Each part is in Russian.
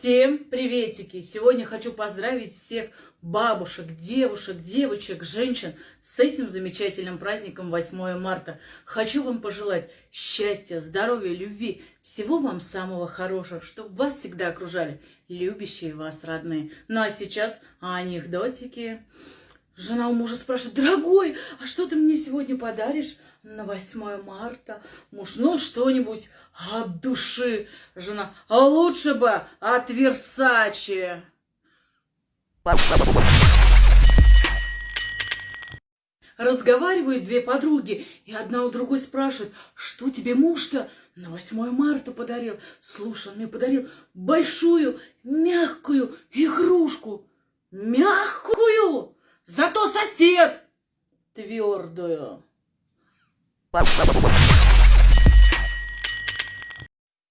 Всем приветики! Сегодня хочу поздравить всех бабушек, девушек, девочек, женщин с этим замечательным праздником 8 марта. Хочу вам пожелать счастья, здоровья, любви, всего вам самого хорошего, чтобы вас всегда окружали любящие вас родные. Ну а сейчас анекдотики. Жена у мужа спрашивает, дорогой, а что ты мне сегодня подаришь? на 8 марта. Муж, ну что-нибудь от души. Жена, а лучше бы от Версачи. Разговаривают две подруги, и одна у другой спрашивает, что тебе муж-то на 8 марта подарил? Слушай, он мне подарил большую мягкую. Сосед твердую.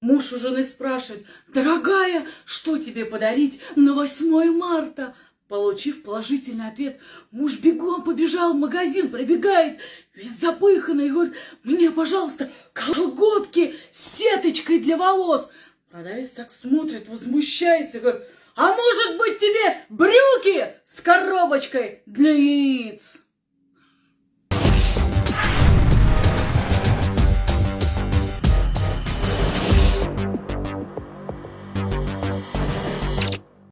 Муж у жены спрашивает, дорогая, что тебе подарить на 8 марта? Получив положительный ответ, муж бегом побежал в магазин, пробегает, весь запыханный, говорит, мне, пожалуйста, колготки с сеточкой для волос. Продавец так смотрит, возмущается, говорит, а может быть тебе брюки с коробочкой для яиц?